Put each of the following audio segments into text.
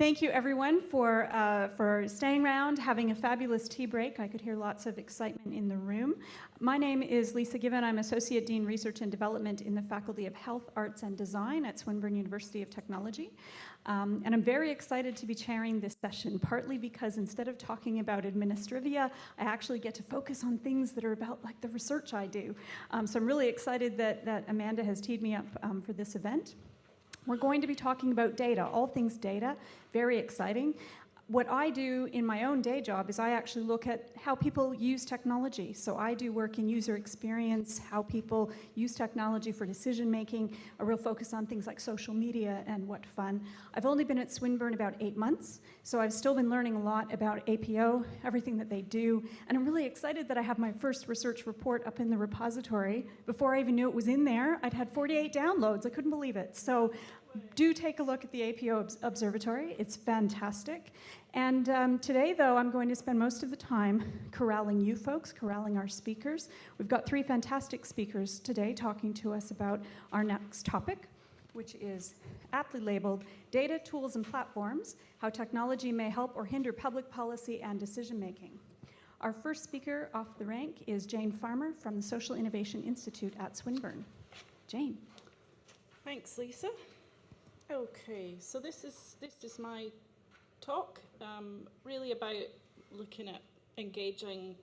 Thank you everyone for, uh, for staying around, having a fabulous tea break. I could hear lots of excitement in the room. My name is Lisa Given. I'm Associate Dean Research and Development in the Faculty of Health, Arts and Design at Swinburne University of Technology. Um, and I'm very excited to be chairing this session, partly because instead of talking about administrivia, I actually get to focus on things that are about like the research I do. Um, so I'm really excited that, that Amanda has teed me up um, for this event. We're going to be talking about data, all things data, very exciting. What I do in my own day job is I actually look at how people use technology. So I do work in user experience, how people use technology for decision making, a real focus on things like social media and what fun. I've only been at Swinburne about eight months, so I've still been learning a lot about APO, everything that they do, and I'm really excited that I have my first research report up in the repository. Before I even knew it was in there, I'd had 48 downloads. I couldn't believe it. So do take a look at the APO Observatory. It's fantastic. And um, today, though, I'm going to spend most of the time corralling you folks, corralling our speakers. We've got three fantastic speakers today talking to us about our next topic, which is aptly labeled Data, Tools, and Platforms, How Technology May Help or Hinder Public Policy and Decision Making. Our first speaker off the rank is Jane Farmer from the Social Innovation Institute at Swinburne. Jane. Thanks, Lisa. Okay, so this is this is my talk, um, really about looking at engaging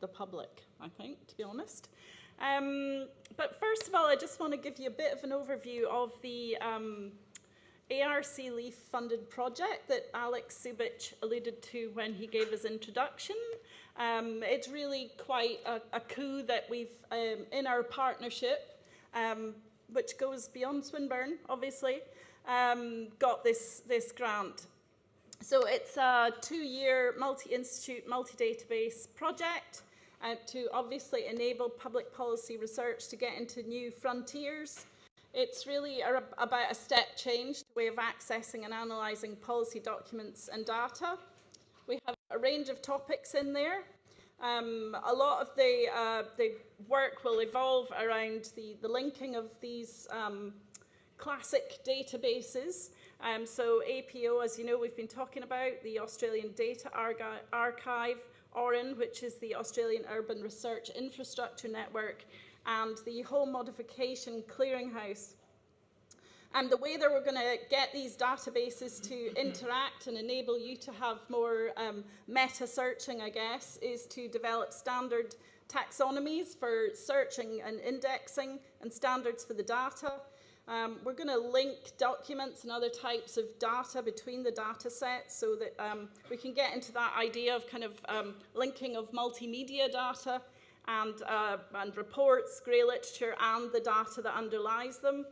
the public, I think, to be honest. Um, but first of all, I just want to give you a bit of an overview of the um, ARC LIEF funded project that Alex Subich alluded to when he gave his introduction. Um, it's really quite a, a coup that we've, um, in our partnership, um, which goes beyond Swinburne, obviously, um, got this, this grant. So it's a two-year multi-institute, multi-database project uh, to obviously enable public policy research to get into new frontiers. It's really a, about a step change way of accessing and analysing policy documents and data. We have a range of topics in there. Um, a lot of the, uh, the work will evolve around the, the linking of these um, classic databases. Um, so APO, as you know, we've been talking about, the Australian Data Archive, AURIN, which is the Australian Urban Research Infrastructure Network, and the Home Modification Clearinghouse. And the way that we're going to get these databases to interact and enable you to have more um, meta searching, I guess, is to develop standard taxonomies for searching and indexing and standards for the data. Um, we're going to link documents and other types of data between the data sets so that um, we can get into that idea of kind of um, linking of multimedia data and, uh, and reports, grey literature, and the data that underlies them.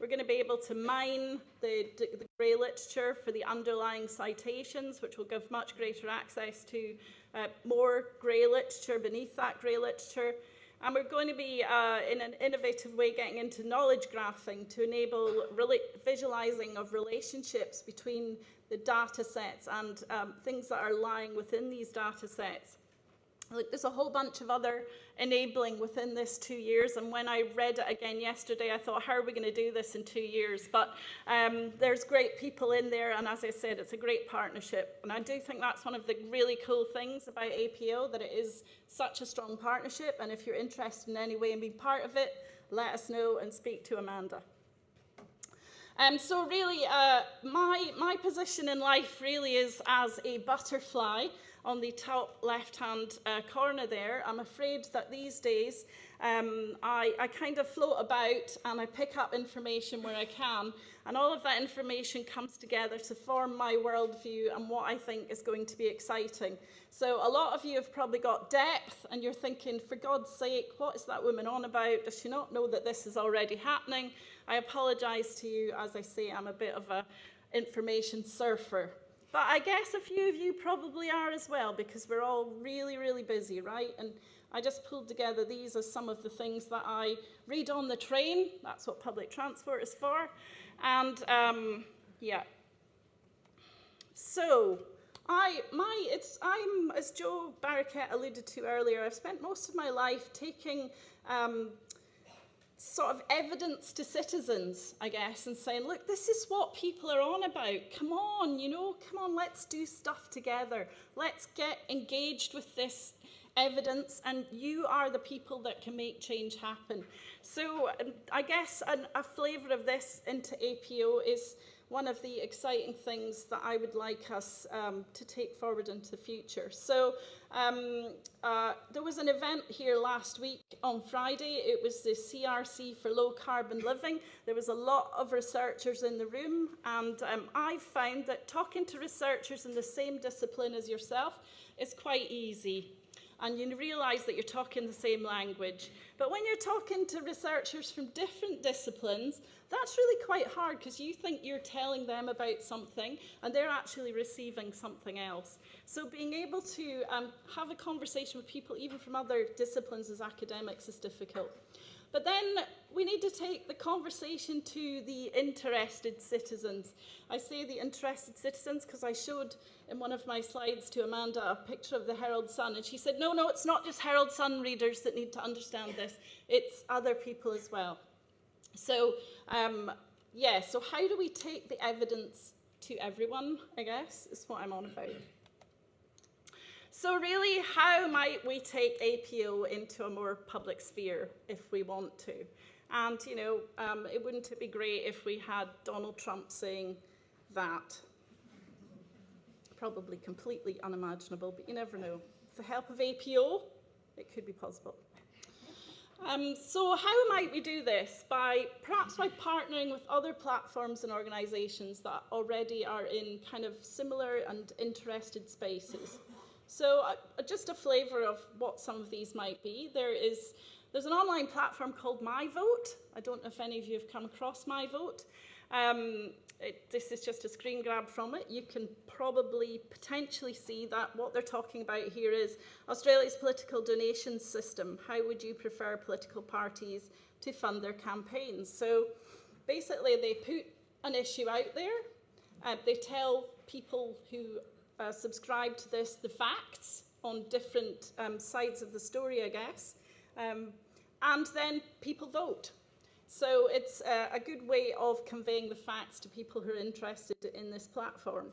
We're going to be able to mine the, the grey literature for the underlying citations, which will give much greater access to uh, more grey literature beneath that grey literature. And we're going to be, uh, in an innovative way, getting into knowledge graphing to enable visualizing of relationships between the data sets and um, things that are lying within these data sets. Like, there's a whole bunch of other enabling within this two years. And when I read it again yesterday, I thought, how are we going to do this in two years? But um, there's great people in there. And as I said, it's a great partnership. And I do think that's one of the really cool things about APO, that it is such a strong partnership. And if you're interested in any way in being part of it, let us know and speak to Amanda. Um, so really, uh, my, my position in life really is as a butterfly on the top left-hand uh, corner there. I'm afraid that these days um, I, I kind of float about and I pick up information where I can, and all of that information comes together to form my worldview and what I think is going to be exciting. So a lot of you have probably got depth, and you're thinking, for God's sake, what is that woman on about? Does she not know that this is already happening? I apologise to you, as I say, I'm a bit of a information surfer. But I guess a few of you probably are as well because we're all really, really busy, right? And I just pulled together these are some of the things that I read on the train. That's what public transport is for. And um, yeah. So I, my, it's, I'm, as Jo Barraket alluded to earlier, I've spent most of my life taking um, sort of evidence to citizens, I guess, and saying, look, this is what people are on about. Come on, you know, come on, let's do stuff together. Let's get engaged with this evidence, and you are the people that can make change happen. So um, I guess an, a flavour of this into APO is one of the exciting things that I would like us um, to take forward into the future. So um, uh, there was an event here last week on Friday. It was the CRC for Low Carbon Living. There was a lot of researchers in the room, and um, I found that talking to researchers in the same discipline as yourself is quite easy and you realise that you're talking the same language. But when you're talking to researchers from different disciplines, that's really quite hard because you think you're telling them about something and they're actually receiving something else. So being able to um, have a conversation with people even from other disciplines as academics is difficult. But then we need to take the conversation to the interested citizens. I say the interested citizens because I showed in one of my slides to Amanda a picture of the Herald Sun, and she said, no, no, it's not just Herald Sun readers that need to understand this, it's other people as well. So, um, yeah, so how do we take the evidence to everyone, I guess, is what I'm on about. So really, how might we take APO into a more public sphere if we want to? And, you know, um, it wouldn't it be great if we had Donald Trump saying that? Probably completely unimaginable, but you never know. With the help of APO, it could be possible. Um, so how might we do this? By perhaps by partnering with other platforms and organisations that already are in kind of similar and interested spaces. So uh, just a flavour of what some of these might be. There is there's an online platform called MyVote. I don't know if any of you have come across MyVote. Um, it, this is just a screen grab from it. You can probably potentially see that what they're talking about here is Australia's political donations system. How would you prefer political parties to fund their campaigns? So basically they put an issue out there. Uh, they tell people who uh, subscribe to this the facts on different um, sides of the story, I guess. Um, and then people vote. So it's uh, a good way of conveying the facts to people who are interested in this platform.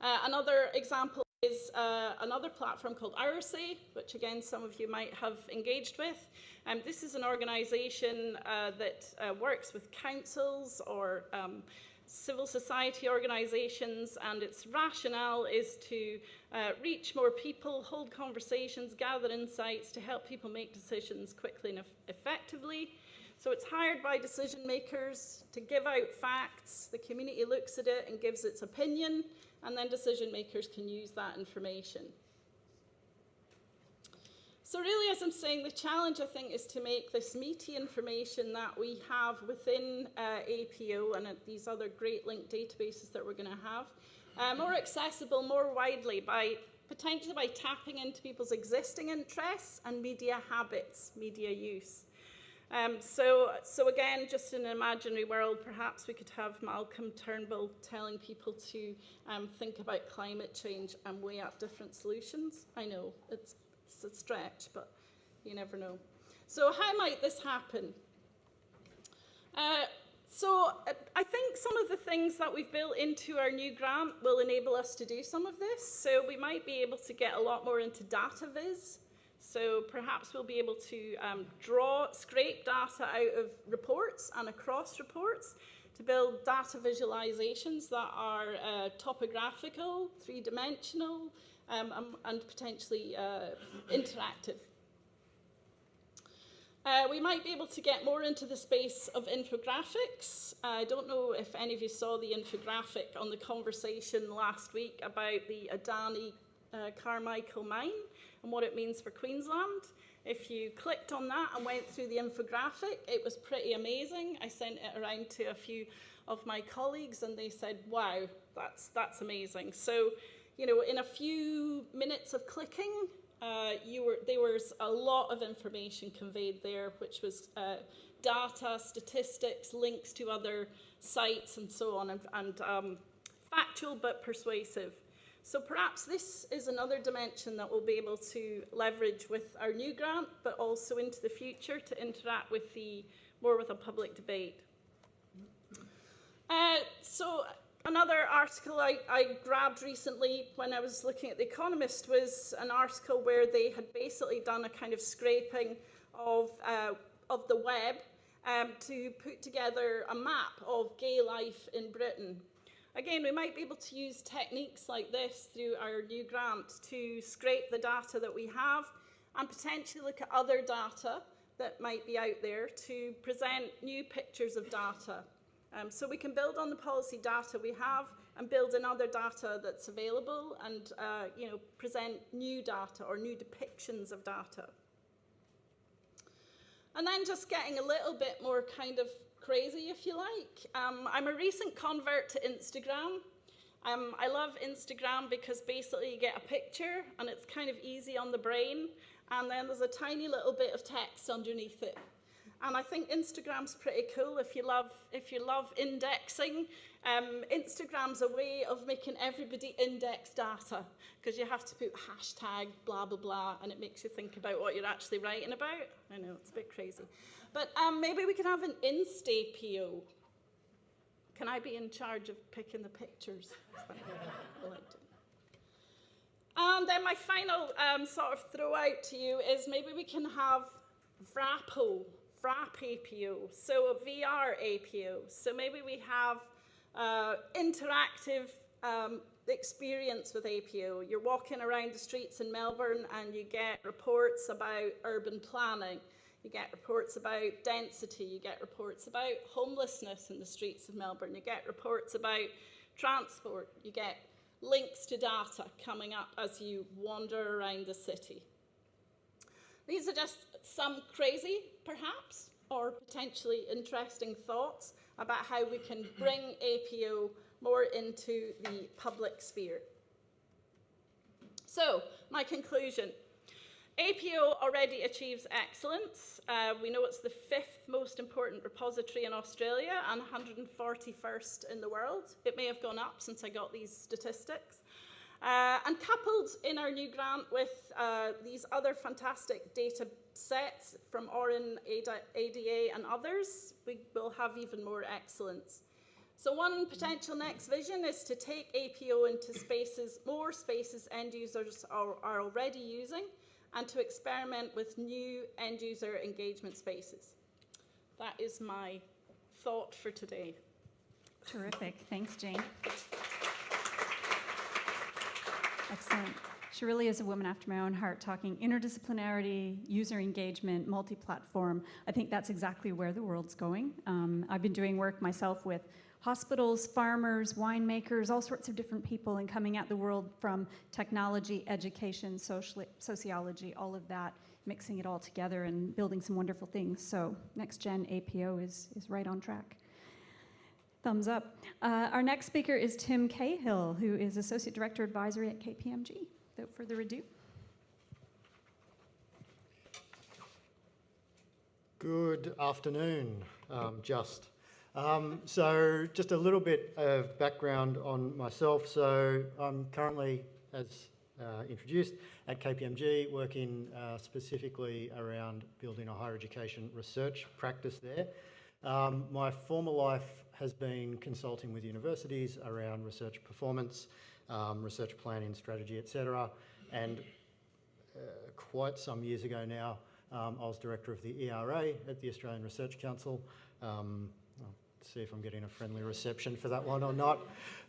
Uh, another example is uh, another platform called IRSA, which again some of you might have engaged with. Um, this is an organisation uh, that uh, works with councils or um, civil society organisations, and its rationale is to uh, reach more people, hold conversations, gather insights to help people make decisions quickly and effectively. So it's hired by decision makers to give out facts. The community looks at it and gives its opinion, and then decision makers can use that information. So really, as I'm saying, the challenge, I think, is to make this meaty information that we have within uh, APO and uh, these other great linked databases that we're going to have uh, more accessible, more widely by potentially by tapping into people's existing interests and media habits, media use. Um, so, so again, just in an imaginary world, perhaps we could have Malcolm Turnbull telling people to um, think about climate change and weigh up different solutions. I know it's it's a stretch, but you never know. So how might this happen? Uh, so uh, I think some of the things that we've built into our new grant will enable us to do some of this. So we might be able to get a lot more into data viz. So perhaps we'll be able to um, draw, scrape data out of reports and across reports to build data visualizations that are uh, topographical, three-dimensional, um, and, and, potentially uh, interactive. Uh, we might be able to get more into the space of infographics. I don't know if any of you saw the infographic on the conversation last week about the Adani uh, Carmichael mine and what it means for Queensland. If you clicked on that and went through the infographic, it was pretty amazing. I sent it around to a few of my colleagues and they said, wow, that's, that's amazing. So you know, in a few minutes of clicking, uh, you were, there was a lot of information conveyed there, which was uh, data, statistics, links to other sites and so on, and, and um, factual but persuasive. So perhaps this is another dimension that we'll be able to leverage with our new grant, but also into the future to interact with the more with a public debate. Uh, so another article I, I grabbed recently when I was looking at The Economist was an article where they had basically done a kind of scraping of, uh, of the web um, to put together a map of gay life in Britain. Again, we might be able to use techniques like this through our new grant to scrape the data that we have and potentially look at other data that might be out there to present new pictures of data. Um, so we can build on the policy data we have and build in other data that's available and uh, you know, present new data or new depictions of data. And then just getting a little bit more kind of crazy, if you like. Um, I'm a recent convert to Instagram. Um, I love Instagram because basically you get a picture and it's kind of easy on the brain, and then there's a tiny little bit of text underneath it. And I think Instagram's pretty cool if you love if you love indexing. Um, Instagram's a way of making everybody index data because you have to put hashtag blah blah blah, and it makes you think about what you're actually writing about. I know it's a bit crazy, but um, maybe we can have an Insta PO. Can I be in charge of picking the pictures? And then my final um, sort of throw out to you is maybe we can have VRAPO, VRAP APO, so a VR APO. So maybe we have uh, interactive um, experience with APO. You're walking around the streets in Melbourne and you get reports about urban planning. You get reports about density. You get reports about homelessness in the streets of Melbourne. You get reports about transport. You get links to data coming up as you wander around the city. These are just some crazy, perhaps, or potentially interesting thoughts about how we can bring APO more into the public sphere. So, my conclusion. APO already achieves excellence. Uh, we know it's the fifth most important repository in Australia and 141st in the world. It may have gone up since I got these statistics. Uh, and coupled in our new grant with uh, these other fantastic data sets from AURIN, ADA, and others, we will have even more excellence. So one potential next vision is to take APO into spaces, more spaces end users are, are already using, and to experiment with new end user engagement spaces. That is my thought for today. Terrific. Thanks, Jane. Excellent. She really is a woman after my own heart, talking interdisciplinarity, user engagement, multi platform. I think that's exactly where the world's going. Um, I've been doing work myself with hospitals, farmers, winemakers, all sorts of different people, and coming at the world from technology, education, social, sociology, all of that, mixing it all together and building some wonderful things. So, next gen APO is, is right on track. Thumbs up. Uh, our next speaker is Tim Cahill, who is Associate Director Advisory at KPMG. Without further ado. Good afternoon, um, just. Um, so, just a little bit of background on myself. So, I'm currently, as uh, introduced, at KPMG, working uh, specifically around building a higher education research practice there. Um, my former life has been consulting with universities around research performance, um, research planning, strategy, etc. And uh, quite some years ago now, um, I was director of the ERA at the Australian Research Council. Um, I'll see if I'm getting a friendly reception for that one or not.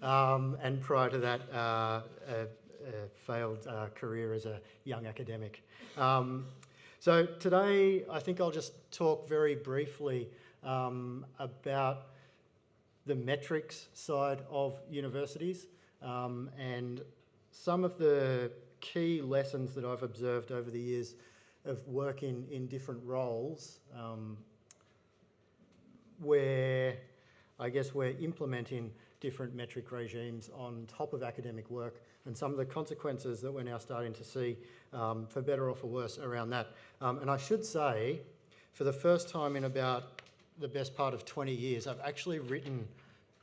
Um, and prior to that, uh, a, a failed uh, career as a young academic. Um, so today, I think I'll just talk very briefly um, about the metrics side of universities um, and some of the key lessons that I've observed over the years of working in different roles um, where I guess we're implementing different metric regimes on top of academic work and some of the consequences that we're now starting to see um, for better or for worse around that. Um, and I should say, for the first time in about the best part of 20 years, I've actually written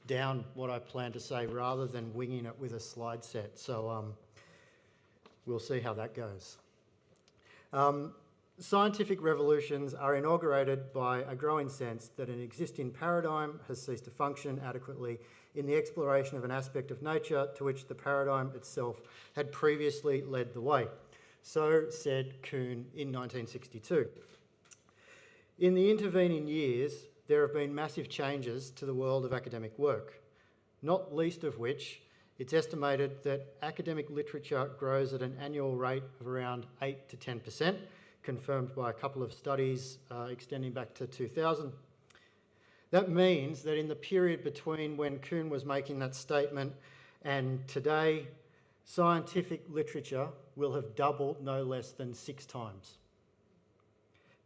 down what I plan to say rather than winging it with a slide set. So um, we'll see how that goes. Um, scientific revolutions are inaugurated by a growing sense that an existing paradigm has ceased to function adequately in the exploration of an aspect of nature to which the paradigm itself had previously led the way. So said Kuhn in 1962. In the intervening years, there have been massive changes to the world of academic work, not least of which it's estimated that academic literature grows at an annual rate of around 8 to 10%, confirmed by a couple of studies uh, extending back to 2000. That means that in the period between when Kuhn was making that statement and today, scientific literature will have doubled no less than six times.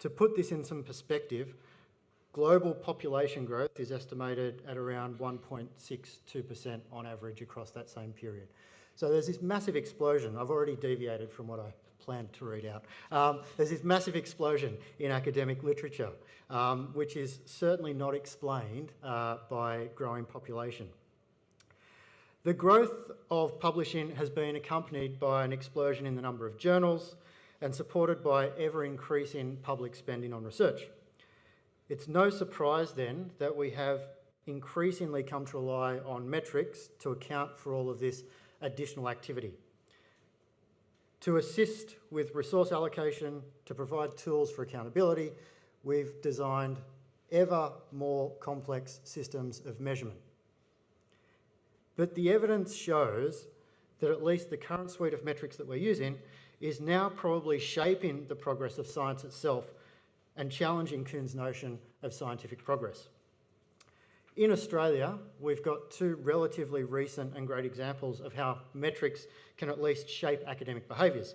To put this in some perspective, global population growth is estimated at around 1.62% on average across that same period. So there's this massive explosion. I've already deviated from what I planned to read out. Um, there's this massive explosion in academic literature, um, which is certainly not explained uh, by growing population. The growth of publishing has been accompanied by an explosion in the number of journals and supported by ever increasing public spending on research. It's no surprise then that we have increasingly come to rely on metrics to account for all of this additional activity. To assist with resource allocation, to provide tools for accountability, we've designed ever more complex systems of measurement. But the evidence shows that at least the current suite of metrics that we're using is now probably shaping the progress of science itself and challenging Kuhn's notion of scientific progress. In Australia, we've got two relatively recent and great examples of how metrics can at least shape academic behaviours.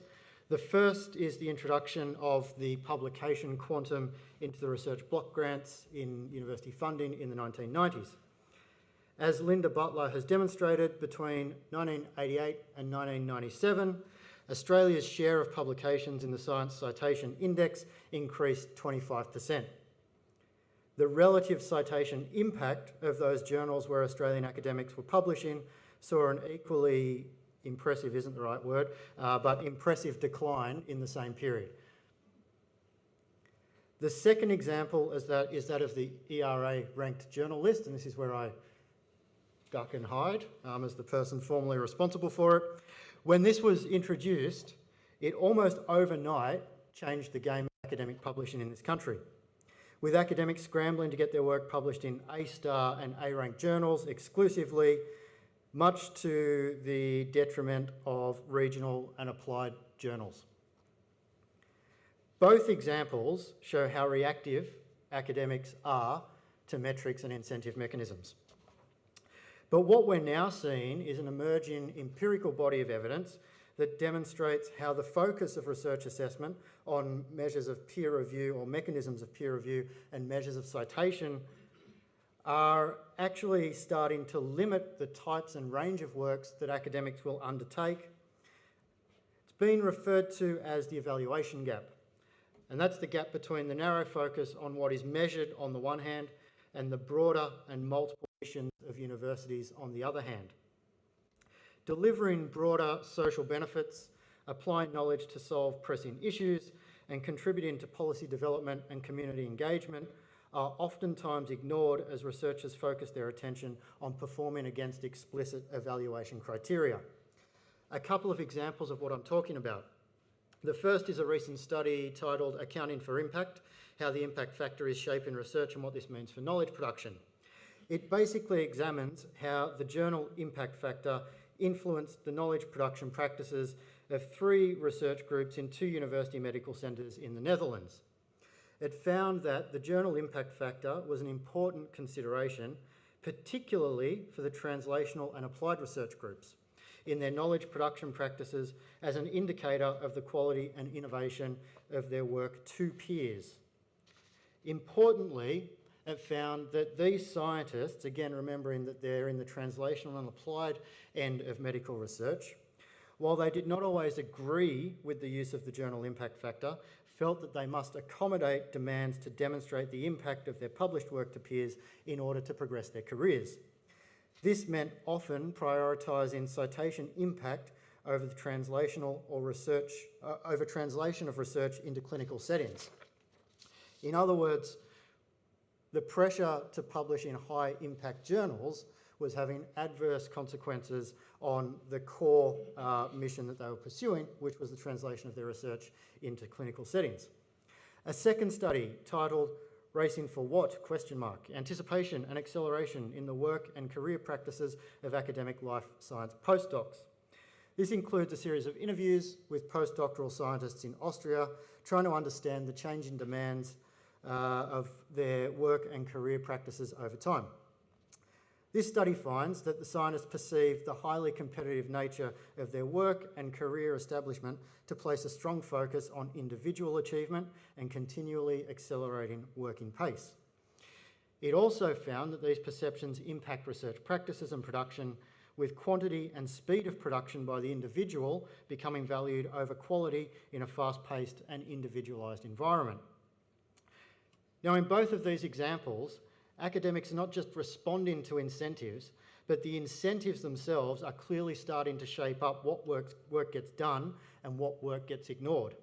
The first is the introduction of the publication quantum into the research block grants in university funding in the 1990s. As Linda Butler has demonstrated, between 1988 and 1997, Australia's share of publications in the Science Citation Index increased 25%. The relative citation impact of those journals where Australian academics were publishing saw an equally impressive isn't the right word, uh, but impressive decline in the same period. The second example is that, is that of the ERA ranked journal list, and this is where I duck and hide um, as the person formally responsible for it. When this was introduced, it almost overnight changed the game of academic publishing in this country. With academics scrambling to get their work published in A-star and A-ranked journals exclusively, much to the detriment of regional and applied journals. Both examples show how reactive academics are to metrics and incentive mechanisms. But what we're now seeing is an emerging empirical body of evidence that demonstrates how the focus of research assessment on measures of peer review or mechanisms of peer review and measures of citation are actually starting to limit the types and range of works that academics will undertake. It's been referred to as the evaluation gap. And that's the gap between the narrow focus on what is measured on the one hand and the broader and multiple of universities on the other hand. Delivering broader social benefits, applying knowledge to solve pressing issues, and contributing to policy development and community engagement are oftentimes ignored as researchers focus their attention on performing against explicit evaluation criteria. A couple of examples of what I'm talking about. The first is a recent study titled Accounting for Impact, how the impact factor is shaping research and what this means for knowledge production. It basically examines how the journal impact factor influenced the knowledge production practices of three research groups in two university medical centres in the Netherlands. It found that the journal impact factor was an important consideration, particularly for the translational and applied research groups in their knowledge production practices as an indicator of the quality and innovation of their work to peers. Importantly, it found that these scientists, again remembering that they're in the translational and applied end of medical research, while they did not always agree with the use of the journal impact factor, felt that they must accommodate demands to demonstrate the impact of their published work to peers in order to progress their careers. This meant often prioritising citation impact over the translational or research, uh, over translation of research into clinical settings. In other words, the pressure to publish in high impact journals was having adverse consequences on the core uh, mission that they were pursuing, which was the translation of their research into clinical settings. A second study titled Racing for What? question mark, anticipation and acceleration in the work and career practices of academic life science postdocs. This includes a series of interviews with postdoctoral scientists in Austria, trying to understand the changing demands uh, Uh, of their work and career practices over time. This study finds that the scientists perceive the highly competitive nature of their work and career establishment to place a strong focus on individual achievement and continually accelerating working pace. It also found that these perceptions impact research practices and production with quantity and speed of production by the individual becoming valued over quality in a fast-paced and individualised environment. Now, in both of these examples, academics are not just responding to incentives, but the incentives themselves are clearly starting to shape up what works, work gets done and what work gets ignored.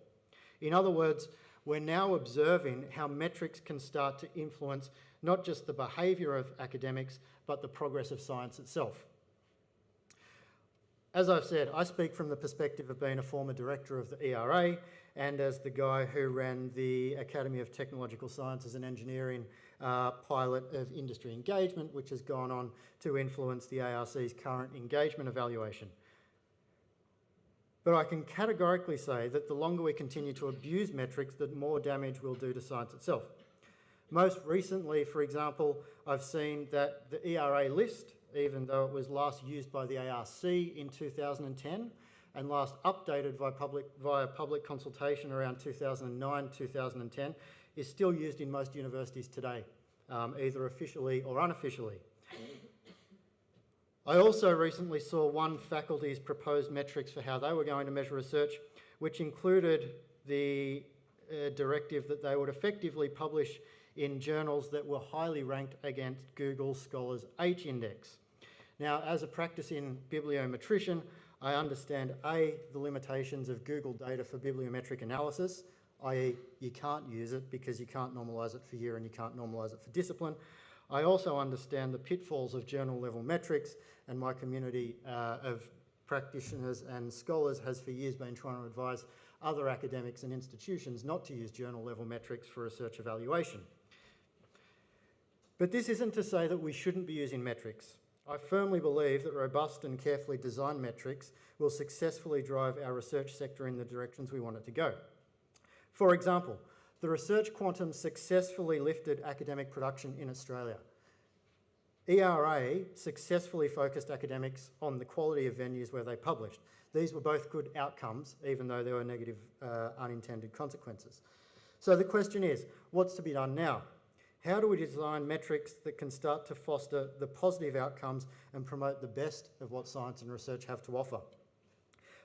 In other words, we're now observing how metrics can start to influence not just the behaviour of academics, but the progress of science itself. As I've said, I speak from the perspective of being a former director of the ERA and as the guy who ran the Academy of Technological Sciences and Engineering uh, pilot of industry engagement, which has gone on to influence the ARC's current engagement evaluation. But I can categorically say that the longer we continue to abuse metrics, the more damage we'll do to science itself. Most recently, for example, I've seen that the ERA list even though it was last used by the ARC in 2010 and last updated via public, via public consultation around 2009-2010, is still used in most universities today, um, either officially or unofficially. I also recently saw one faculty's proposed metrics for how they were going to measure research, which included the uh, directive that they would effectively publish in journals that were highly ranked against Google Scholar's H index. Now, as a practicing bibliometrician, I understand A, the limitations of Google data for bibliometric analysis, i.e. you can't use it because you can't normalise it for year and you can't normalise it for discipline. I also understand the pitfalls of journal level metrics and my community uh, of practitioners and scholars has for years been trying to advise other academics and institutions not to use journal level metrics for research evaluation. But this isn't to say that we shouldn't be using metrics. I firmly believe that robust and carefully designed metrics will successfully drive our research sector in the directions we want it to go. For example, the research quantum successfully lifted academic production in Australia. ERA successfully focused academics on the quality of venues where they published. These were both good outcomes, even though there were negative uh, unintended consequences. So the question is, what's to be done now? How do we design metrics that can start to foster the positive outcomes and promote the best of what science and research have to offer?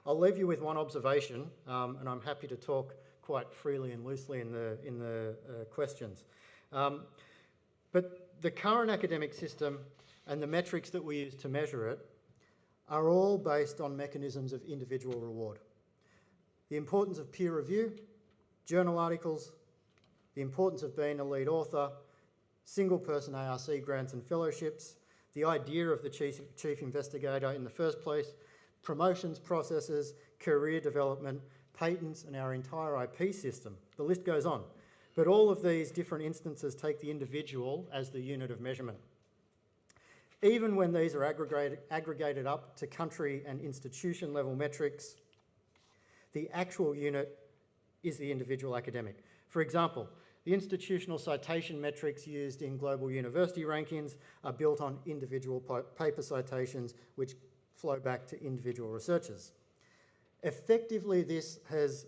I'll leave you with one observation, um, and I'm happy to talk quite freely and loosely in the, in the uh, questions. Um, but the current academic system and the metrics that we use to measure it are all based on mechanisms of individual reward. The importance of peer review, journal articles, the importance of being a lead author, single person ARC grants and fellowships, the idea of the chief, chief investigator in the first place, promotions processes, career development, patents and our entire IP system. The list goes on. But all of these different instances take the individual as the unit of measurement. Even when these are aggregated, aggregated up to country and institution level metrics, the actual unit is the individual academic. For example, the institutional citation metrics used in global university rankings are built on individual paper citations which flow back to individual researchers. Effectively, this has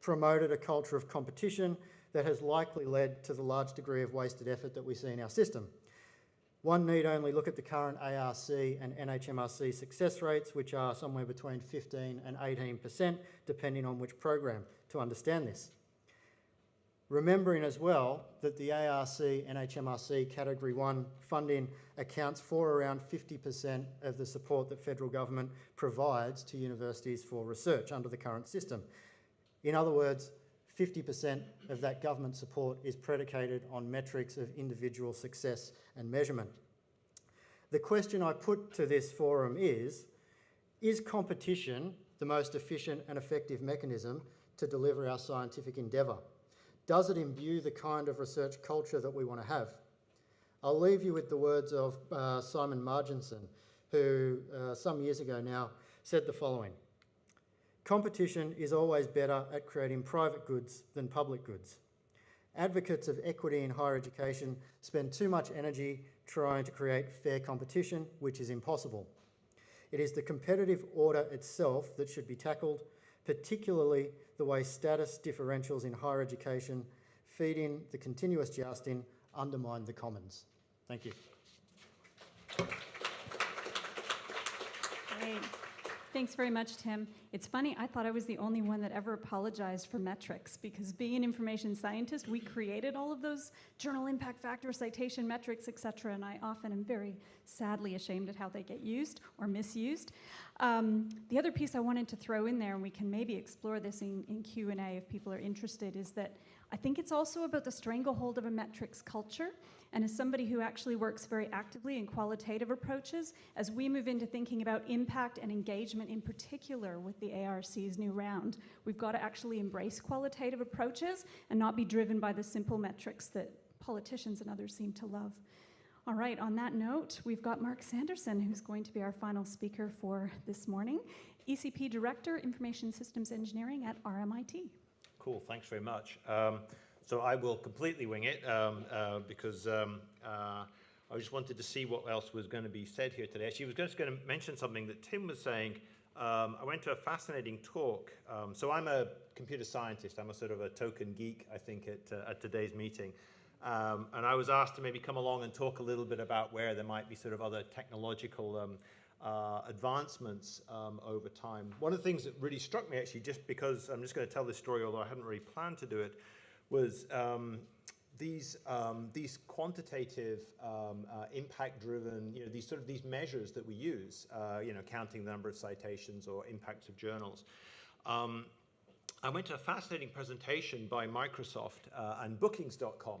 promoted a culture of competition that has likely led to the large degree of wasted effort that we see in our system. One need only look at the current ARC and NHMRC success rates, which are somewhere between 15 and 18%, depending on which program, to understand this. Remembering as well that the ARC and NHMRC Category 1 funding accounts for around 50% of the support that federal government provides to universities for research under the current system. In other words, 50% of that government support is predicated on metrics of individual success and measurement. The question I put to this forum is, is competition the most efficient and effective mechanism to deliver our scientific endeavour? Does it imbue the kind of research culture that we want to have? I'll leave you with the words of uh, Simon Marginson, who uh, some years ago now said the following Competition is always better at creating private goods than public goods. Advocates of equity in higher education spend too much energy trying to create fair competition, which is impossible. It is the competitive order itself that should be tackled, particularly the way status differentials in higher education feed in the continuous jousting undermine the commons. Thank you. Thanks very much, Tim. It's funny, I thought I was the only one that ever apologized for metrics because being an information scientist, we created all of those journal impact factor, citation metrics, et cetera, and I often am very sadly ashamed at how they get used or misused. Um, the other piece I wanted to throw in there, and we can maybe explore this in, in Q&A if people are interested, is that I think it's also about the stranglehold of a metrics culture. And as somebody who actually works very actively in qualitative approaches, as we move into thinking about impact and engagement in particular with the ARC's new round, we've got to actually embrace qualitative approaches and not be driven by the simple metrics that politicians and others seem to love. All right, on that note, we've got Mark Sanderson, who's going to be our final speaker for this morning, ECP Director, Information Systems Engineering at RMIT. Cool, thanks very much. Um, so I will completely wing it um, uh, because um, uh, I just wanted to see what else was going to be said here today. Actually, I was just going to mention something that Tim was saying. Um, I went to a fascinating talk. Um, so I'm a computer scientist. I'm a sort of a token geek, I think, at, uh, at today's meeting. Um, and I was asked to maybe come along and talk a little bit about where there might be sort of other technological um, uh, advancements over time. One of the things that really struck me actually, just because I'm just going to tell this story, although I hadn't really planned to do it, was um, these um, these quantitative um, uh, impact-driven, you know, these sort of these measures that we use, uh, you know, counting the number of citations or impacts of journals. Um, I went to a fascinating presentation by Microsoft uh, and Bookings.com.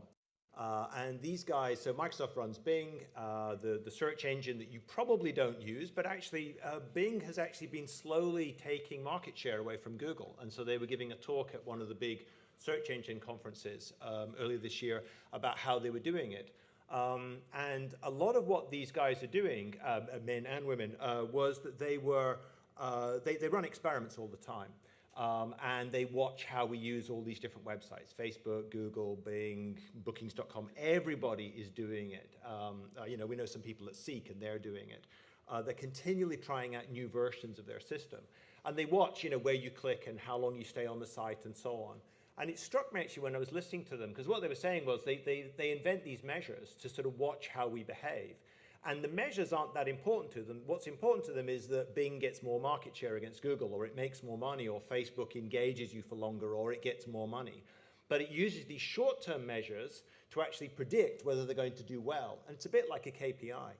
Uh, and these guys, so Microsoft runs Bing, uh, the, the search engine that you probably don't use, but actually uh, Bing has actually been slowly taking market share away from Google. And so they were giving a talk at one of the big search engine conferences um, earlier this year about how they were doing it. Um, and a lot of what these guys are doing, um, men and women, uh, was that they were, uh, they, they run experiments all the time. Um, and they watch how we use all these different websites Facebook, Google, Bing, Bookings.com. Everybody is doing it. Um, uh, you know, we know some people at Seek and they're doing it. Uh, they're continually trying out new versions of their system. And they watch, you know, where you click and how long you stay on the site and so on. And it struck me actually when I was listening to them, because what they were saying was they, they, they invent these measures to sort of watch how we behave. And the measures aren't that important to them. What's important to them is that Bing gets more market share against Google, or it makes more money, or Facebook engages you for longer, or it gets more money. But it uses these short term measures to actually predict whether they're going to do well. And it's a bit like a KPI.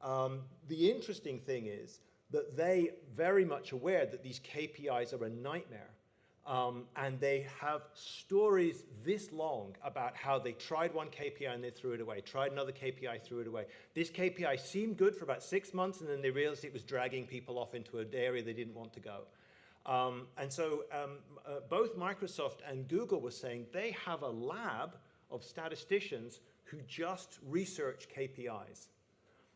Um, the interesting thing is that they very much aware that these KPIs are a nightmare um, and they have stories this long about how they tried one KPI and they threw it away, tried another KPI, threw it away. This KPI seemed good for about six months, and then they realized it was dragging people off into an area they didn't want to go. Um, and so um, uh, both Microsoft and Google were saying they have a lab of statisticians who just research KPIs.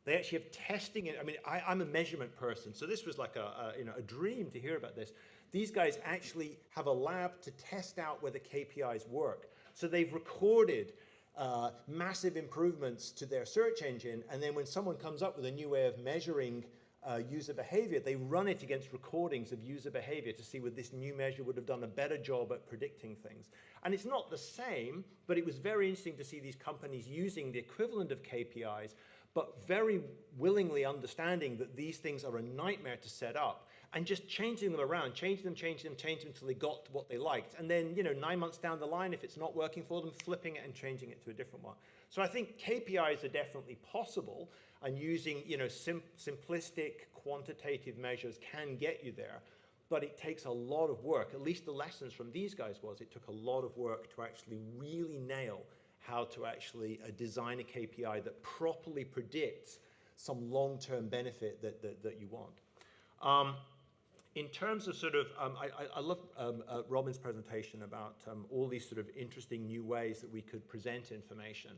They actually have testing it. I mean, I, am a measurement person, so this was like a, a, you know, a dream to hear about this. These guys actually have a lab to test out whether KPIs work. So they've recorded uh, massive improvements to their search engine, and then when someone comes up with a new way of measuring uh, user behavior, they run it against recordings of user behavior to see whether this new measure would have done a better job at predicting things. And it's not the same, but it was very interesting to see these companies using the equivalent of KPIs, but very willingly understanding that these things are a nightmare to set up and just changing them around, changing them, changing them, changing them until they got what they liked. And then, you know, nine months down the line, if it's not working for them, flipping it and changing it to a different one. So I think KPIs are definitely possible and using, you know, sim simplistic quantitative measures can get you there. But it takes a lot of work. At least the lessons from these guys was it took a lot of work to actually really nail how to actually uh, design a KPI that properly predicts some long-term benefit that, that, that you want. Um, in terms of sort of, um, I, I, love um, uh, Robin's presentation about um, all these sort of interesting new ways that we could present information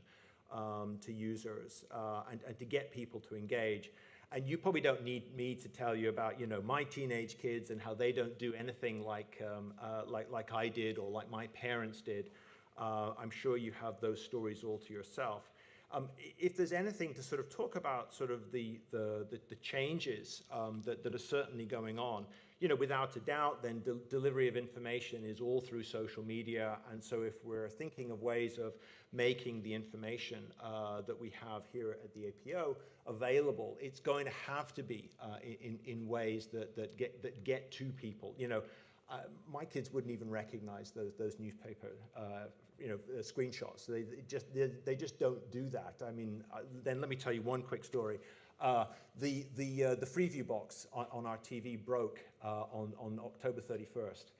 um, to users uh, and, and to get people to engage. And you probably don't need me to tell you about, you know, my teenage kids and how they don't do anything like, um, uh, like, like I did or like my parents did. Uh, I'm sure you have those stories all to yourself. Um, if there's anything to sort of talk about sort of the, the, the, the changes um, that, that are certainly going on, you know, without a doubt, then de delivery of information is all through social media. And so if we're thinking of ways of making the information uh, that we have here at the APO available, it's going to have to be uh, in, in ways that, that, get, that get to people. You know, uh, my kids wouldn't even recognize those, those newspaper uh, you know, uh, screenshots. They, they just, they, they, just don't do that. I mean, uh, then let me tell you one quick story. Uh, the, the, uh, the Freeview box on, on, our TV broke on, on October 31st.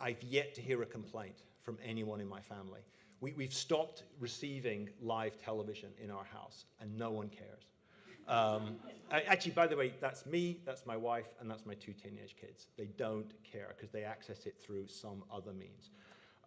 I've yet to hear a complaint from anyone in my family. We, we've stopped receiving live television in our house, and no one cares. Um, actually, by the way, that's me, that's my wife, and that's my two teenage kids. They don't care because they access it through some other means.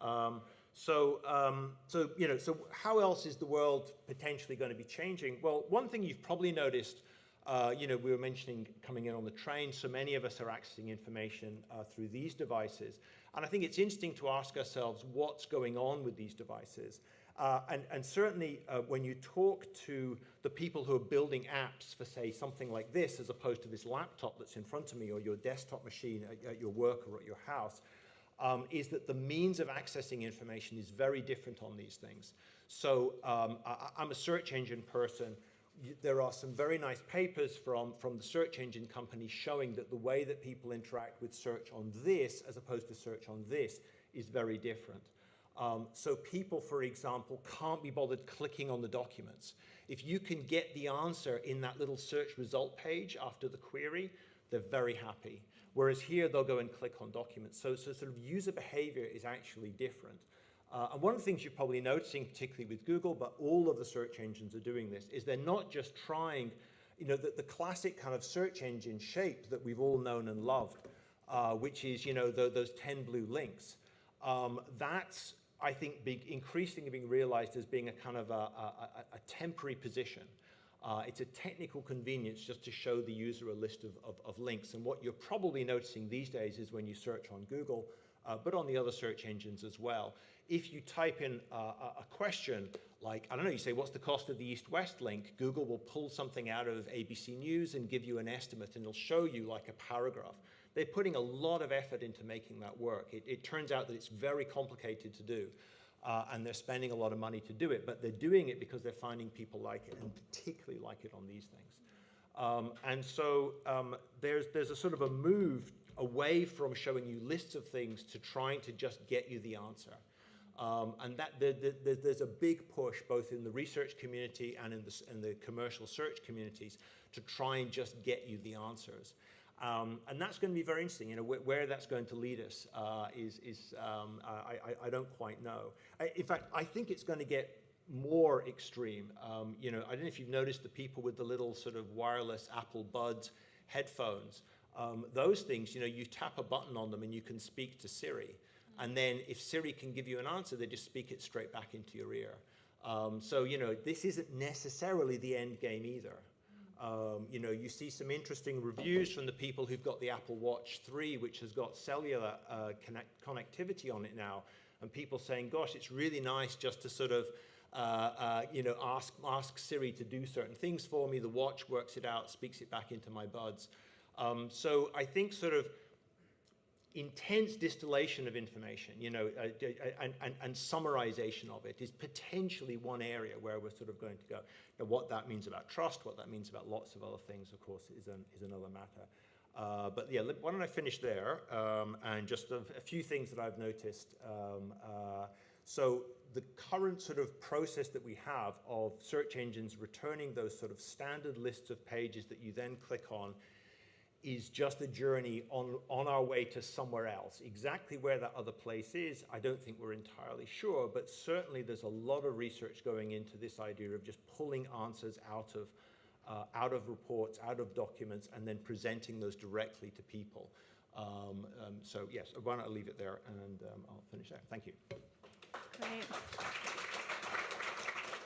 Um, so, um, so, you know, so how else is the world potentially going to be changing? Well, one thing you've probably noticed, uh, you know, we were mentioning coming in on the train, so many of us are accessing information uh, through these devices. And I think it's interesting to ask ourselves what's going on with these devices. Uh, and, and, certainly uh, when you talk to the people who are building apps for, say, something like this, as opposed to this laptop that's in front of me or your desktop machine at, at your work or at your house, um, is that the means of accessing information is very different on these things. So um, I, I'm a search engine person. There are some very nice papers from, from the search engine companies showing that the way that people interact with search on this as opposed to search on this is very different. Um, so people, for example, can't be bothered clicking on the documents. If you can get the answer in that little search result page after the query, they're very happy. Whereas here, they'll go and click on documents. So, so sort of user behavior is actually different. Uh, and one of the things you're probably noticing, particularly with Google, but all of the search engines are doing this, is they're not just trying, you know, the, the classic kind of search engine shape that we've all known and loved, uh, which is, you know, the, those 10 blue links. Um, that's I think, be increasingly being realized as being a kind of a, a, a temporary position. Uh, it's a technical convenience just to show the user a list of, of, of, links. And what you're probably noticing these days is when you search on Google, uh, but on the other search engines as well, if you type in uh, a question like, I don't know, you say, what's the cost of the east-west link? Google will pull something out of ABC News and give you an estimate, and it'll show you like a paragraph. They're putting a lot of effort into making that work. It, it turns out that it's very complicated to do. Uh, and they're spending a lot of money to do it, but they're doing it because they're finding people like it, and particularly like it on these things. Um, and so um, there's, there's a sort of a move away from showing you lists of things to trying to just get you the answer. Um, and that the, the, there's a big push both in the research community and in the, in the commercial search communities to try and just get you the answers. Um, and that's going to be very interesting. You know, wh where that's going to lead us uh, is, is um, I, I, I, don't quite know. I, in fact, I think it's going to get more extreme. Um, you know, I don't know if you've noticed the people with the little sort of wireless Apple Buds headphones. Um, those things, you know, you tap a button on them and you can speak to Siri. And then if Siri can give you an answer, they just speak it straight back into your ear. Um, so, you know, this isn't necessarily the end game either. Um, you know, you see some interesting reviews from the people who've got the Apple Watch 3, which has got cellular uh, connect connectivity on it now, and people saying, gosh, it's really nice just to sort of, uh, uh, you know, ask, ask Siri to do certain things for me. The watch works it out, speaks it back into my buds. Um, so I think sort of intense distillation of information, you know, uh, and, and, and, summarization of it is potentially one area where we're sort of going to go. Now, what that means about trust, what that means about lots of other things, of course, is, an, is another matter. Uh, but yeah, why don't I finish there? Um, and just a, a few things that I've noticed. Um, uh, so the current sort of process that we have of search engines returning those sort of standard lists of pages that you then click on is just a journey on, on our way to somewhere else. Exactly where that other place is, I don't think we're entirely sure, but certainly there's a lot of research going into this idea of just pulling answers out of, uh, out of reports, out of documents, and then presenting those directly to people. Um, um, so yes, why don't I leave it there and um, I'll finish there. Thank you. Great.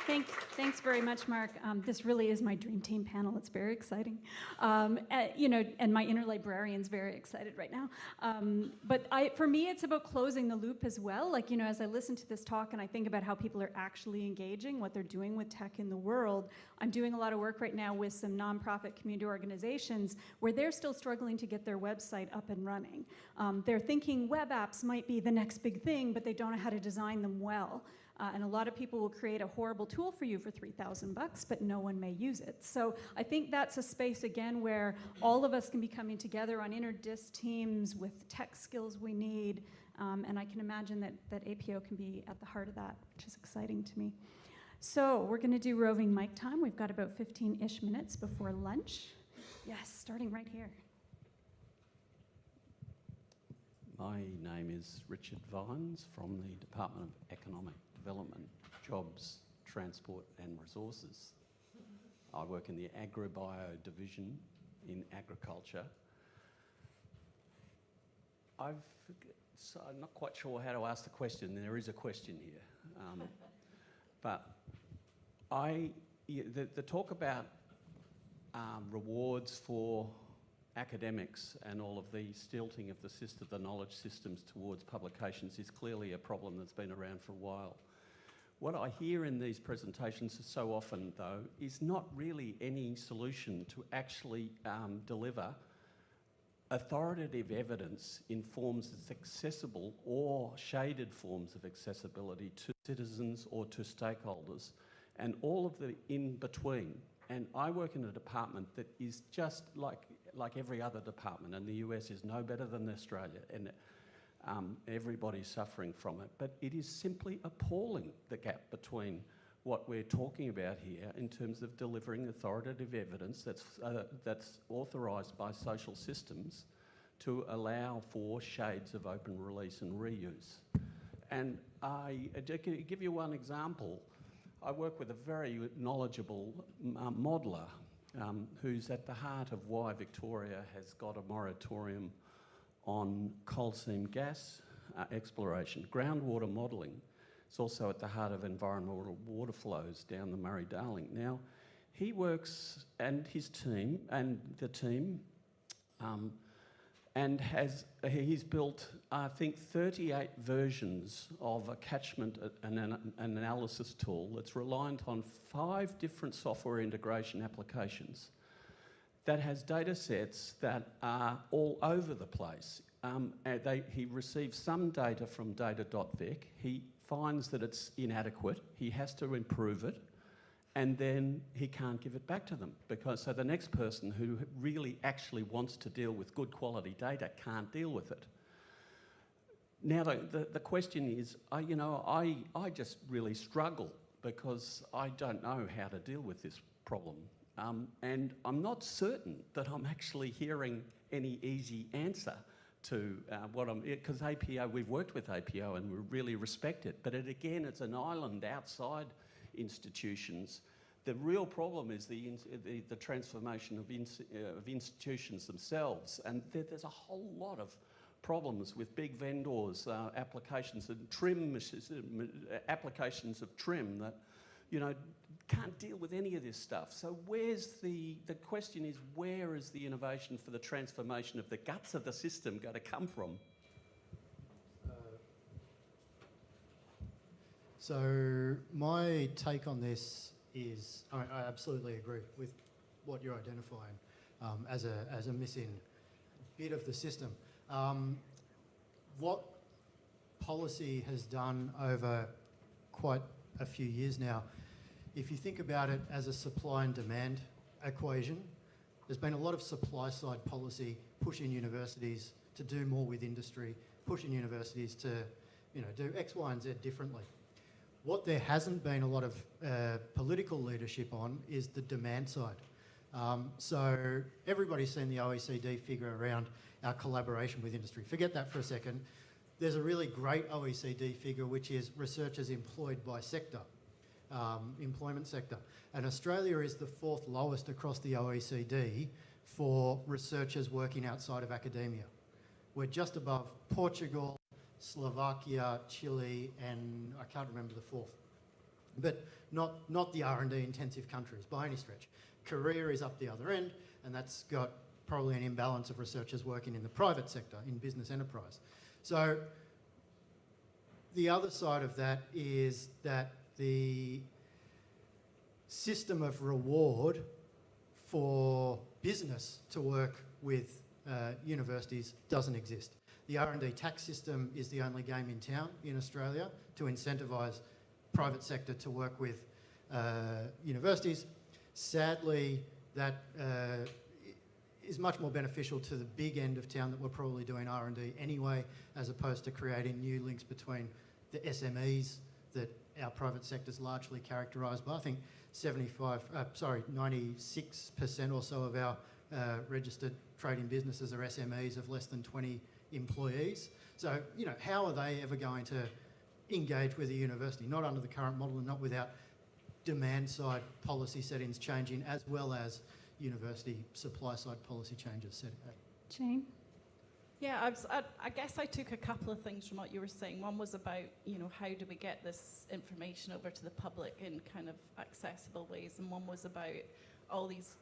Thank, thanks very much, Mark. Um, this really is my dream team panel. It's very exciting. Um, uh, you know, and my inner librarian's very excited right now. Um, but I, for me, it's about closing the loop as well. Like, you know, as I listen to this talk and I think about how people are actually engaging, what they're doing with tech in the world, I'm doing a lot of work right now with some nonprofit community organizations where they're still struggling to get their website up and running. Um, they're thinking web apps might be the next big thing, but they don't know how to design them well. Uh, and a lot of people will create a horrible tool for you for 3,000 bucks, but no one may use it. So I think that's a space again where all of us can be coming together on interdis teams with tech skills we need. Um, and I can imagine that, that APO can be at the heart of that, which is exciting to me. So we're going to do roving mic time. We've got about 15-ish minutes before lunch. Yes, starting right here. My name is Richard Vines from the Department of Economic Development, Jobs, Transport and Resources. I work in the AgriBio division in agriculture. I've, so I'm not quite sure how to ask the question. There is a question here. Um, but I, the, the talk about um, rewards for academics and all of the stilting of the system, the knowledge systems towards publications is clearly a problem that's been around for a while. What I hear in these presentations so often, though, is not really any solution to actually um, deliver authoritative evidence in forms that's accessible or shaded forms of accessibility to citizens or to stakeholders and all of the in between. And I work in a department that is just like, like every other department, and the US is no better than Australia, and um, everybody's suffering from it. But it is simply appalling the gap between what we're talking about here in terms of delivering authoritative evidence that's, uh, that's authorised by social systems to allow for shades of open release and reuse. And I, to give you one example, I work with a very knowledgeable uh, modeller um, who's at the heart of why Victoria has got a moratorium on coal seam gas uh, exploration. Groundwater modelling is also at the heart of environmental water flows down the Murray-Darling. Now, he works, and his team, and the team, um, and has he's built, I think, 38 versions of a catchment an, an analysis tool that's reliant on five different software integration applications that has data sets that are all over the place. Um, they, he receives some data from data.vic. He finds that it's inadequate. He has to improve it and then he can't give it back to them because so the next person who really actually wants to deal with good quality data can't deal with it. Now the, the, the question is, I, you know, I, I just really struggle because I don't know how to deal with this problem. Um, and I'm not certain that I'm actually hearing any easy answer to uh, what I'm, because APO, we've worked with APO and we really respect it, but it, again, it's an island outside institutions. The real problem is the, the, the transformation of, in, uh, of, institutions themselves, and there, there's a whole lot of problems with big vendors, uh, applications and trim, uh, applications of trim that, you know, can't deal with any of this stuff. So where's the, the question is, where is the innovation for the transformation of the guts of the system going to come from? So my take on this is, I, I absolutely agree with what you're identifying um, as, a, as a missing bit of the system. Um, what policy has done over quite a few years now, if you think about it as a supply and demand equation, there's been a lot of supply side policy pushing universities to do more with industry, pushing universities to, you know, do X, Y, and Z differently. What there hasn't been a lot of uh, political leadership on is the demand side. Um, so everybody's seen the OECD figure around our collaboration with industry. Forget that for a second. There's a really great OECD figure which is researchers employed by sector, um, employment sector. And Australia is the fourth lowest across the OECD for researchers working outside of academia. We're just above Portugal, Slovakia, Chile, and I can't remember the fourth. But not, not the R&D intensive countries by any stretch. Korea is up the other end, and that's got probably an imbalance of researchers working in the private sector, in business enterprise. So the other side of that is that the system of reward for business to work with uh, universities doesn't exist. The R&D tax system is the only game in town in Australia to incentivise private sector to work with uh, universities. Sadly, that uh, is much more beneficial to the big end of town that we're probably doing R&D anyway, as opposed to creating new links between the SMEs that our private sector is largely characterised by. I think 75, uh, sorry, 96% or so of our uh, registered trading businesses are SMEs of less than 20 employees. So, you know, how are they ever going to engage with the university? Not under the current model and not without demand side policy settings changing as well as university supply side policy changes set. Jane? Yeah, I, was, I, I guess I took a couple of things from what you were saying. One was about, you know, how do we get this information over to the public in kind of accessible ways, and one was about all these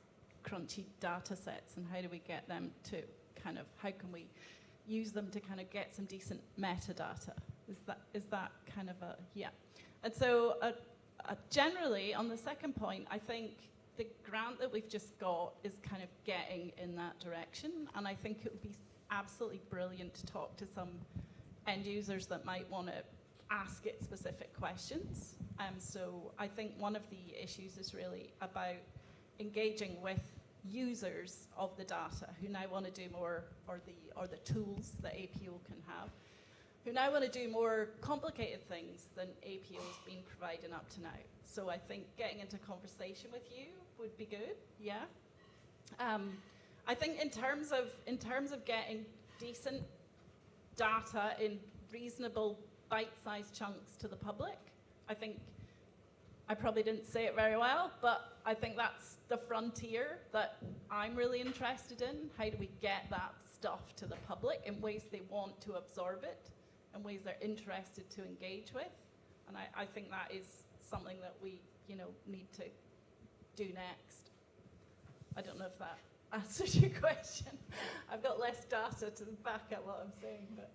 crunchy data sets and how do we get them to kind of, how can we use them to kind of get some decent metadata? Is that, is that kind of a, yeah. And so uh, uh, generally, on the second point, I think the grant that we've just got is kind of getting in that direction, and I think it would be absolutely brilliant to talk to some end users that might want to ask it specific questions. Um, so I think one of the issues is really about engaging with users of the data who now want to do more, or the, or the tools that APO can have, who now want to do more complicated things than APO has been providing up to now. So I think getting into conversation with you would be good, yeah. Um, I think in terms of in terms of getting decent data in reasonable bite-sized chunks to the public, I think I probably didn't say it very well, but I think that's the frontier that I'm really interested in. How do we get that stuff to the public in ways they want to absorb it, in ways they're interested to engage with? And I, I think that is something that we, you know, need to do next. I don't know if that answers your question. I've got less data to back up what I'm saying, but.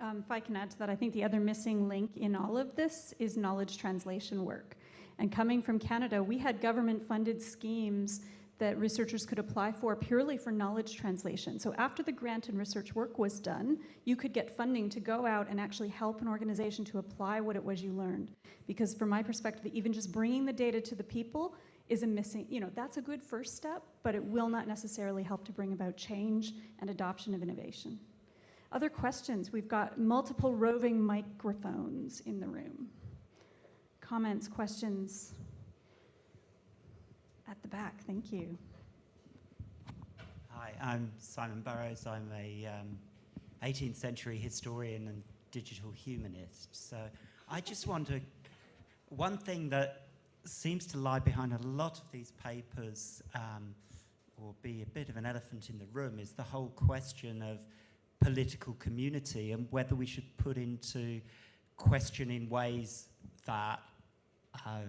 Um, if I can add to that, I think the other missing link in all of this is knowledge translation work. And coming from Canada, we had government funded schemes that researchers could apply for purely for knowledge translation. So after the grant and research work was done, you could get funding to go out and actually help an organization to apply what it was you learned. Because from my perspective, even just bringing the data to the people is a missing, you know, that's a good first step, but it will not necessarily help to bring about change and adoption of innovation. Other questions? We've got multiple roving microphones in the room. Comments, questions? At the back, thank you. Hi, I'm Simon Burrows. I'm a um, 18th century historian and digital humanist. So I just want to, one thing that seems to lie behind a lot of these papers, um, or be a bit of an elephant in the room, is the whole question of political community and whether we should put into question in ways that uh,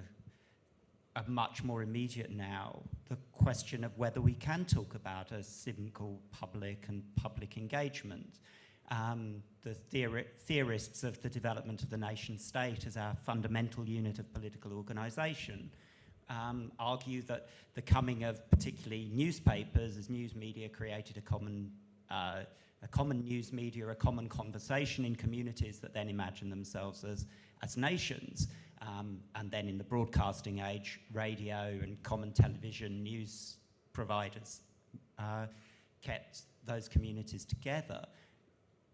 are much more immediate now the question of whether we can talk about a single public and public engagement. Um, the theori theorists of the development of the nation state as our fundamental unit of political organisation um, argue that the coming of particularly newspapers as news media created a common uh, a common news media, a common conversation in communities that then imagine themselves as, as nations. Um, and then in the broadcasting age, radio and common television, news providers uh, kept those communities together.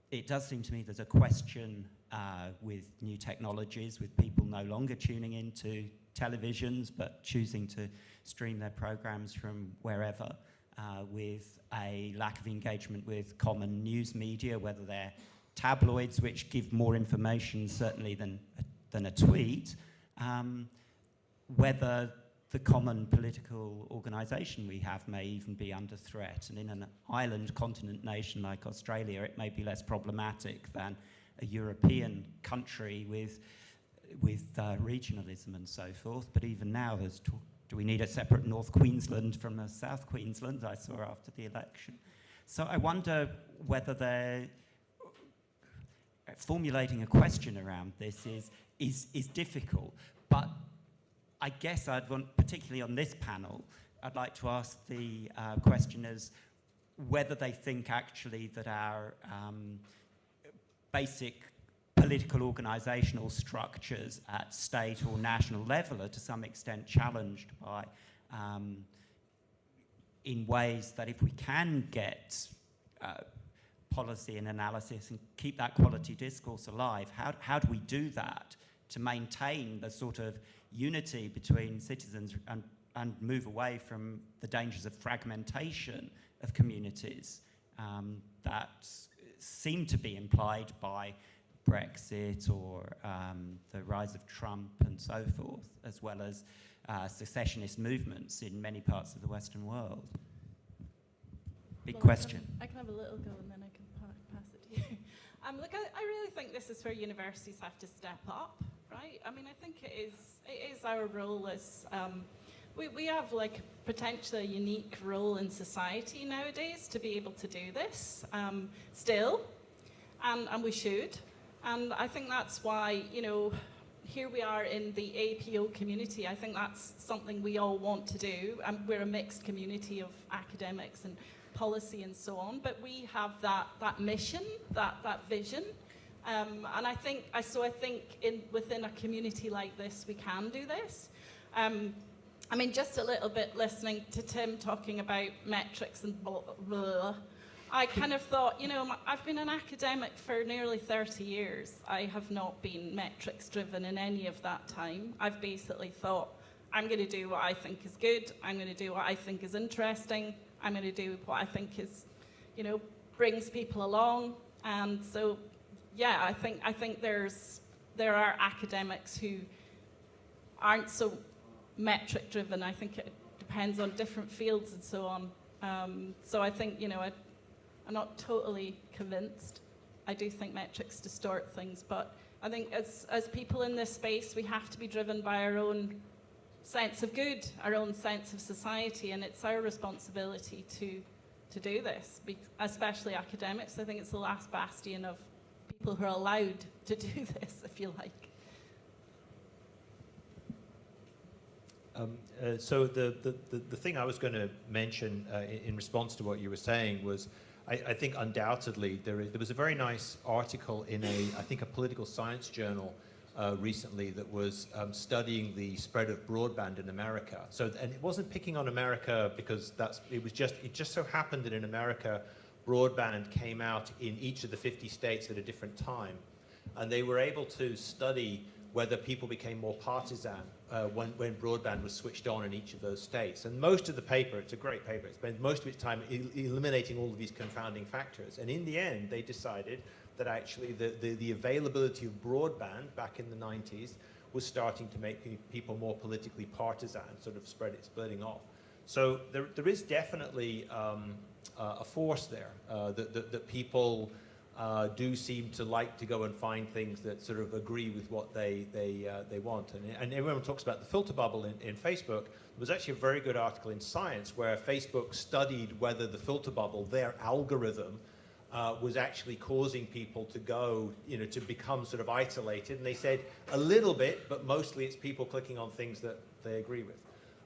It does seem to me there's a question uh, with new technologies, with people no longer tuning into televisions but choosing to stream their programs from wherever, uh, with a lack of engagement with common news media, whether they're tabloids, which give more information certainly than, than a tweet, um, whether the common political organisation we have may even be under threat. And in an island continent nation like Australia, it may be less problematic than a European country with, with uh, regionalism and so forth. But even now, there's talk, do we need a separate North Queensland from a South Queensland, I saw after the election. So I wonder whether they're formulating a question around this is, is, is difficult. But I guess I'd want, particularly on this panel, I'd like to ask the uh, questioners whether they think actually that our um, basic political organisational structures at state or national level are to some extent challenged by um, in ways that if we can get uh, policy and analysis and keep that quality discourse alive, how, how do we do that to maintain the sort of unity between citizens and, and move away from the dangers of fragmentation of communities um, that seem to be implied by Brexit or um, the rise of Trump and so forth, as well as uh, secessionist movements in many parts of the Western world. Big Well, question. I can, I can have a little go and then I can pa- pass it to you. Um, look, I, I really think this is where universities have to step up, right? I mean, I think it is, it is our role as, um, we, we have like potentially a unique role in society nowadays to be able to do this um, still, and, and we should. And I think that's why, you know, here we are in the APO community. I think that's something we all want to do. And we're a mixed community of academics and policy and so on, but we have that, that mission, that, that vision. Um, and I think, I, so I think in, within a community like this, we can do this. Um, I mean, just a little bit listening to Tim talking about metrics and blah, blah, I kind of thought, you know, I've been an academic for nearly 30 years. I have not been metrics driven in any of that time. I've basically thought, I'm going to do what I think is good, I'm going to do what I think is interesting, I'm going to do what I think is, you know, brings people along. And so, yeah, I think I think there's there are academics who aren't so metric driven. I think it depends on different fields and so on. Um, so I think you know I, I'm not totally convinced. I do think metrics distort things, but I think as as people in this space, we have to be driven by our own sense of good, our own sense of society, and it's our responsibility to to do this, especially academics. I think it's the last bastion of people who are allowed to do this, if you like. Um, uh, so the, the, the, the thing I was going to mention uh, in, in response to what you were saying was, I, I think undoubtedly there, is, there was a very nice article in a, I think a political science journal uh, recently that was um, studying the spread of broadband in America. So, and it wasn't picking on America because that's, it was just, it just so happened that in America, broadband came out in each of the 50 states at a different time. And they were able to study whether people became more partisan uh, when, when broadband was switched on in each of those states. And most of the paper, it's a great paper, it spends most of its time el- eliminating all of these confounding factors. And in the end, they decided that actually the, the, the availability of broadband back in the 90s was starting to make people more politically partisan, sort of spread it, splitting off. So there, there is definitely um, uh, a force there uh, that, that, that people uh, do seem to like to go and find things that sort of agree with what they, they, uh, they want. And, and everyone talks about the filter bubble in, in Facebook. There was actually a very good article in Science where Facebook studied whether the filter bubble, their algorithm, uh, was actually causing people to go, you know, to become sort of isolated. And they said a little bit, but mostly it's people clicking on things that they agree with.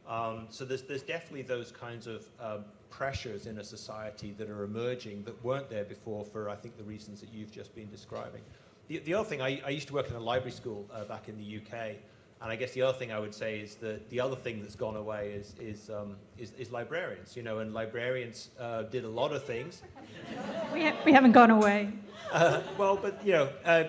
Um, so there's, there's definitely those kinds of um, pressures in a society that are emerging that weren't there before for, I think, the reasons that you've just been describing. The, the other thing, I, I used to work in a library school uh, back in the UK, And I guess the other thing I would say is that the other thing that's gone away is, is, um, is, is librarians, you know, and librarians uh, did a lot of things. We, ha- we haven't gone away. Uh, well, but, you know, uh,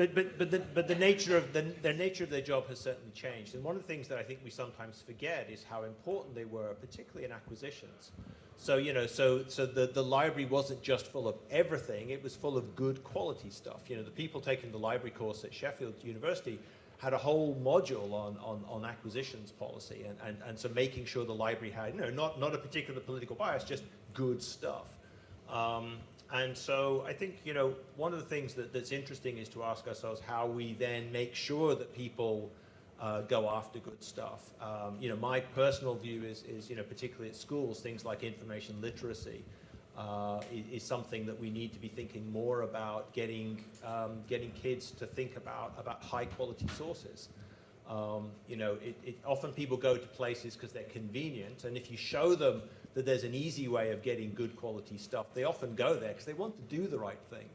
but, but, but, the, but the nature of the, the nature of their job has certainly changed. And one of the things that I think we sometimes forget is how important they were, particularly in acquisitions. So, you know, so, so the, the library wasn't just full of everything, it was full of good quality stuff. You know, the people taking the library course at Sheffield University had a whole module on, on, on acquisitions policy and, and, and so making sure the library had, you know, not, not a particular political bias, just good stuff. Um, and so I think, you know, one of the things that, that's interesting is to ask ourselves how we then make sure that people uh, go after good stuff. Um, you know, my personal view is, is, you know, particularly at schools, things like information literacy uh, is, something that we need to be thinking more about getting, um, getting kids to think about, about high quality sources. Um, you know, it, it, often people go to places because they're convenient, and if you show them that there's an easy way of getting good quality stuff, they often go there because they want to do the right thing,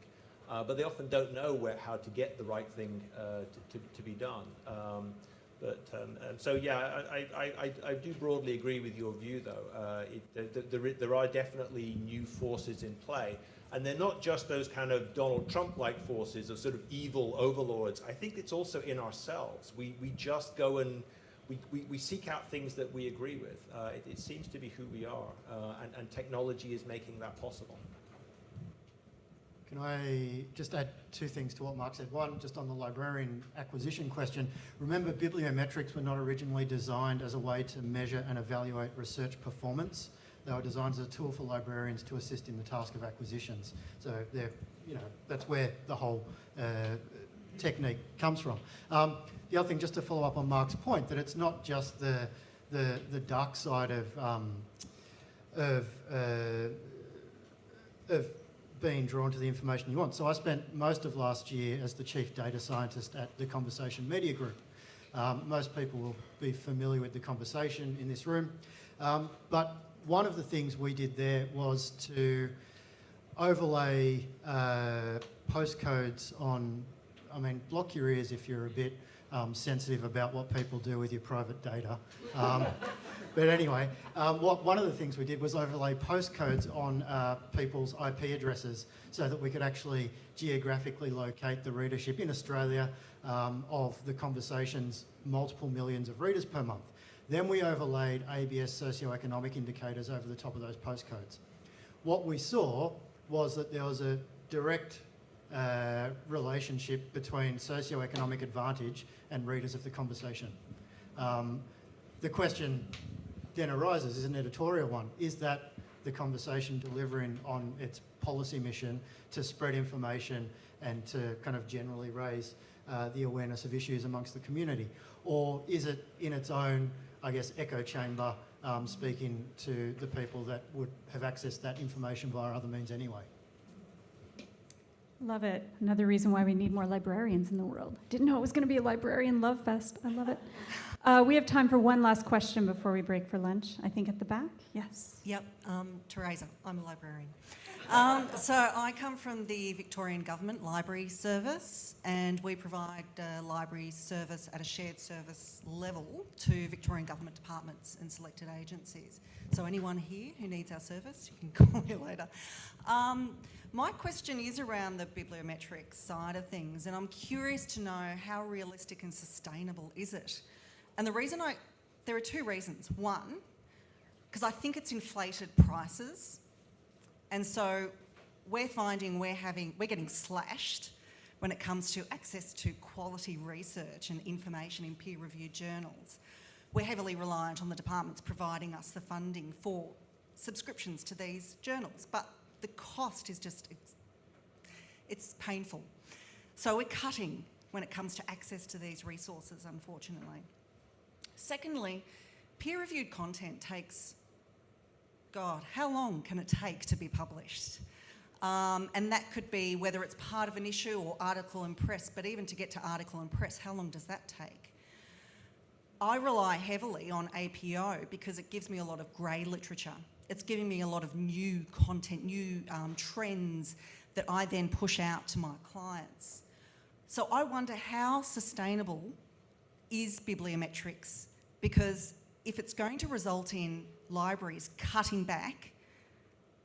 uh, but they often don't know where, how to get the right thing uh, to, to, to, be done. Um, but um, so yeah, I, I, I, I, do broadly agree with your view though. Uh, it, the, the, there are definitely new forces in play. And they're not just those kind of Donald Trump-like forces of sort of evil overlords. I think it's also in ourselves. We, we just go and we, we, seek out things that we agree with. Uh, it, it, seems to be who we are, uh, and, and technology is making that possible. Can I just add two things to what Mark said? One, just on the librarian acquisition question. Remember, bibliometrics were not originally designed as a way to measure and evaluate research performance. They were designed as a tool for librarians to assist in the task of acquisitions. So they're, you know, that's where the whole uh, technique comes from. Um, the other thing, just to follow up on Mark's point, that it's not just the the, the dark side of um, of uh, of being drawn to the information you want. So I spent most of last year as the chief data scientist at the Conversation Media Group. Um, most people will be familiar with the conversation in this room, um, but one of the things we did there was to overlay uh, postcodes on, I mean, block your ears if you're a bit um, sensitive about what people do with your private data. Um, but anyway, um, what, one of the things we did was overlay postcodes on uh, people's IP addresses so that we could actually geographically locate the readership in Australia um, of the conversations, multiple millions of readers per month. Then we overlaid ABS socioeconomic indicators over the top of those postcodes. What we saw was that there was a direct uh, relationship between socioeconomic advantage and readers of the conversation. Um, the question then arises, is an editorial one, is that the conversation delivering on its policy mission to spread information and to kind of generally raise uh, the awareness of issues amongst the community? Or is it in its own I guess, echo chamber um, speaking to the people that would have accessed that information via other means anyway. Love it. Another reason why we need more librarians in the world. Didn't know it was going to be a librarian love fest. I love it. Uh, we have time for one last question before we break for lunch. I think at the back. Yes. Yep, um, Teresa. I'm a librarian. Um, so I come from the Victorian Government Library Service and we provide uh, library service at a shared service level to Victorian Government departments and selected agencies. So anyone here who needs our service, you can call me later. Um, my question is around the bibliometric side of things and I'm curious to know how realistic and sustainable is it? And the reason I, there are two reasons. One, because I think it's inflated prices and so we're finding we're having, we're getting slashed when it comes to access to quality research and information in peer-reviewed journals. We're heavily reliant on the departments providing us the funding for subscriptions to these journals, but the cost is just, it's, it's painful. So we're cutting when it comes to access to these resources, unfortunately. Secondly, peer-reviewed content takes God, how long can it take to be published? Um, and that could be whether it's part of an issue or article and press, but even to get to article and press, how long does that take? I rely heavily on APO because it gives me a lot of grey literature. It's giving me a lot of new content, new um, trends that I then push out to my clients. So I wonder how sustainable is bibliometrics because if it's going to result in libraries cutting back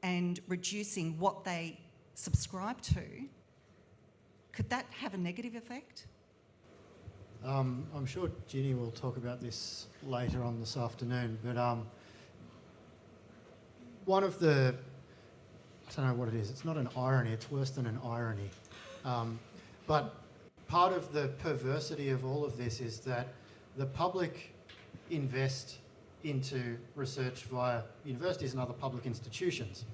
and reducing what they subscribe to, could that have a negative effect? Um, I'm sure Ginny will talk about this later on this afternoon, but um, one of the, I don't know what it is, it's not an irony, it's worse than an irony. Um, but part of the perversity of all of this is that the public invest into research via universities and other public institutions.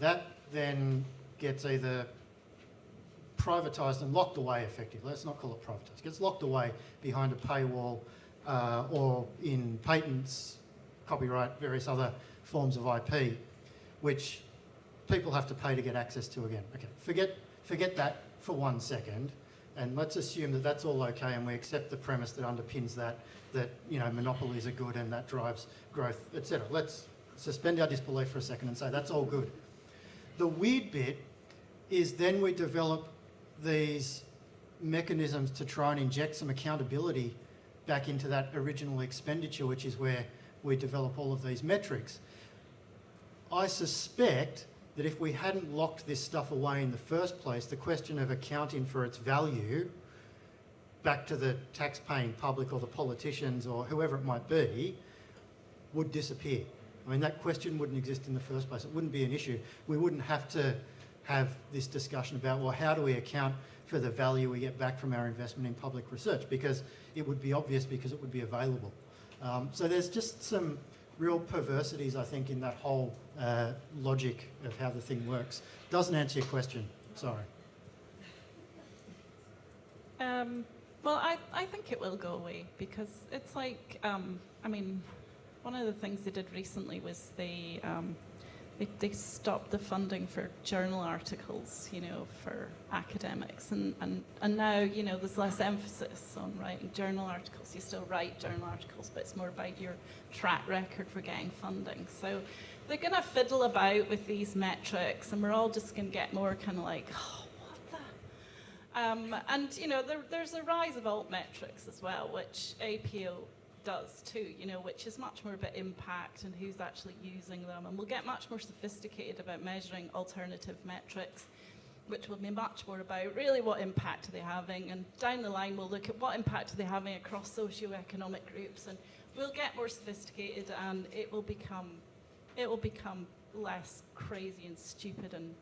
That then gets either privatised and locked away effectively. Let's not call it privatised. It Gets locked away behind a paywall uh, or in patents, copyright, various other forms of IP, which people have to pay to get access to again. Okay, forget, forget that for one second, and let's assume that that's all okay, and we accept the premise that underpins that, that you know monopolies are good and that drives growth, etc. Let's suspend our disbelief for a second and say that's all good. The weird bit is then we develop these mechanisms to try and inject some accountability back into that original expenditure, which is where we develop all of these metrics. I suspect that if we hadn't locked this stuff away in the first place, the question of accounting for its value back to the tax-paying public or the politicians or whoever it might be would disappear. I mean, that question wouldn't exist in the first place. It wouldn't be an issue. We wouldn't have to have this discussion about, well, how do we account for the value we get back from our investment in public research? Because it would be obvious because it would be available. Um, so there's just some real perversities, I think, in that whole uh, logic of how the thing works. Doesn't answer your question, sorry. Um, well, I, I think it will go away because it's like, um, I mean, one of the things they did recently was they, um, they, they stopped the funding for journal articles, you know, for academics. And, and, and now, you know, there's less emphasis on writing journal articles. You still write journal articles, but it's more about your track record for getting funding. So they're going to fiddle about with these metrics, and we're all just going to get more kind of like, oh, what the? Um, and, you know, there, there's a rise of altmetrics as well, which APO does too, you know, which is much more about impact and who's actually using them. And we'll get much more sophisticated about measuring alternative metrics, which will be much more about really what impact are they having. And down the line, we'll look at what impact are they having across socioeconomic groups. And we'll get more sophisticated and it will become, it will become less crazy and stupid and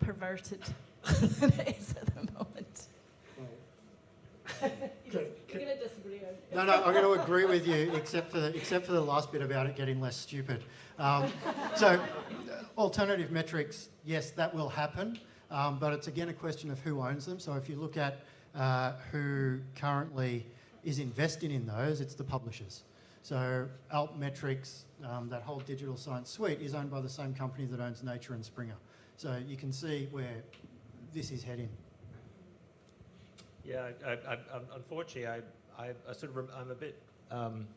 perverted than it is at the moment. You're going to disagree. No, no, I'm going to agree with you, except for the, except for the last bit about it getting less stupid. Um, so, alternative metrics, yes, that will happen, um, but it's again a question of who owns them. So, if you look at uh, who currently is investing in those, it's the publishers. So, Altmetrics, um, that whole digital science suite, is owned by the same company that owns Nature and Springer. So, you can see where this is heading. Yeah, I, I, I, unfortunately, I, I, I sort of, I'm a bit um,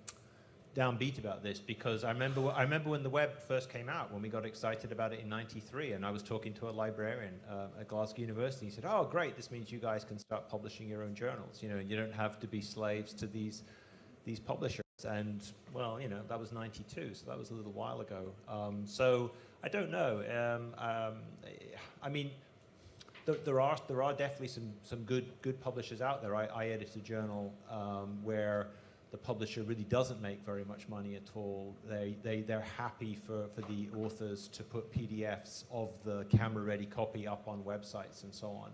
downbeat about this because I remember, I remember when the web first came out, when we got excited about it in '93, and I was talking to a librarian uh, at Glasgow University. He said, "Oh, great! This means you guys can start publishing your own journals. You know, you don't have to be slaves to these these publishers." And well, you know, that was '92, so that was a little while ago. Um, so I don't know. Um, um, I mean there, there are there are definitely some some good good publishers out there. I, I edit a journal um, where the publisher really doesn't make very much money at all. They they they're happy for for the authors to put PDFs of the camera ready copy up on websites and so on.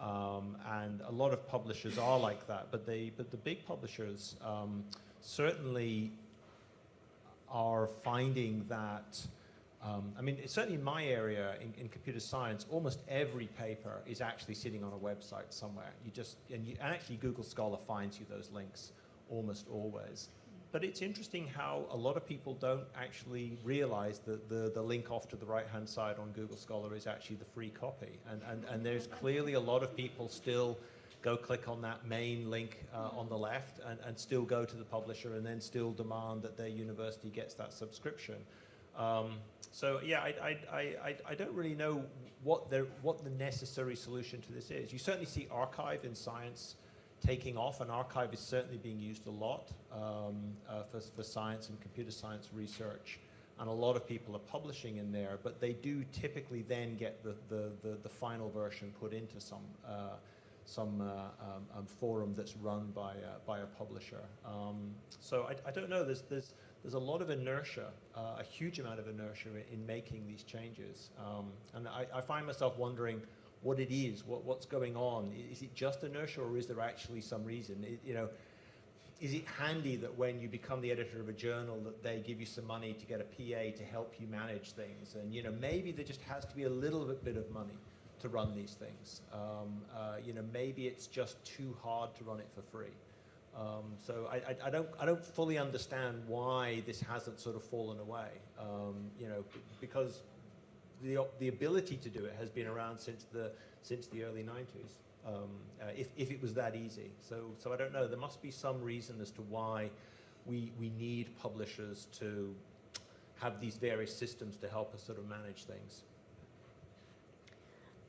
Um, and a lot of publishers are like that, but they but the big publishers um, certainly are finding that. Um, I mean, certainly in my area, in, in, computer science, almost every paper is actually sitting on a website somewhere. You just, and, you, and actually Google Scholar finds you those links almost always. But it's interesting how a lot of people don't actually realize that the, the link off to the right-hand side on Google Scholar is actually the free copy. And, and, and there's clearly a lot of people still go click on that main link uh, on the left and, and still go to the publisher and then still demand that their university gets that subscription. Um, so yeah, I, I, I, I don't really know what the, what the necessary solution to this is. You certainly see arXiv in science taking off, and arXiv is certainly being used a lot um, uh, for, for science and computer science research. And a lot of people are publishing in there, but they do typically then get the, the, the, the final version put into some, uh, some uh, um, um, forum that's run by, uh, by a publisher. Um, so I, I don't know, there's, there's, there's a lot of inertia, uh, a huge amount of inertia in, in making these changes. Um, and I, I find myself wondering what it is, what, what's going on. Is it just inertia or is there actually some reason? It- you know, is it handy that when you become the editor of a journal that they give you some money to get a PA to help you manage things? And, you know, maybe there just has to be a little bit, of money to run these things. Um, uh, you know, maybe it's just too hard to run it for free. Um, so I, I, I don't I don't fully understand why this hasn't sort of fallen away. Um, you know, because the the ability to do it has been around since the since the early 90s. Um, uh, if if it was that easy, so so I don't know. There must be some reason as to why we we need publishers to have these various systems to help us sort of manage things.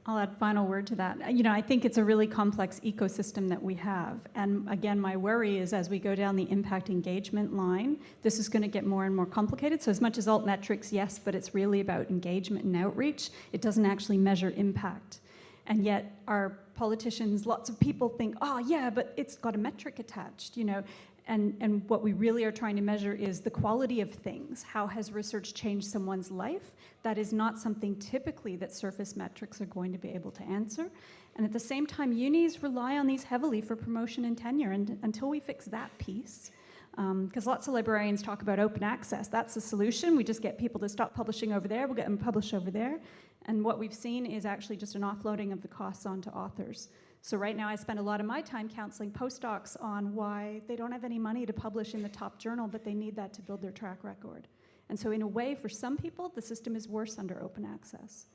I'll add final word to that. You know, I think it's a really complex ecosystem that we have. And again, my worry is as we go down the impact engagement line, this is going to get more and more complicated. So as much as alt metrics, yes, but it's really about engagement and outreach. It doesn't actually measure impact. And yet our politicians, lots of people think, oh yeah, but it's got a metric attached, you know. And, and what we really are trying to measure is the quality of things. How has research changed someone's life? That is not something typically that surface metrics are going to be able to answer. And at the same time, unis rely on these heavily for promotion and tenure. And until we fix that piece, um, because lots of librarians talk about open access. That's the solution. We just get people to stop publishing over there. We'll get them published over there. And what we've seen is actually just an offloading of the costs onto authors. So right now I spend a lot of my time counseling postdocs on why they don't have any money to publish in the top journal, but they need that to build their track record. And so in a way, for some people, the system is worse under open access.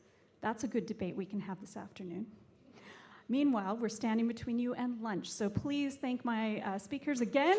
That's a good debate we can have this afternoon. Meanwhile, we're standing between you and lunch, so please thank my uh, speakers again.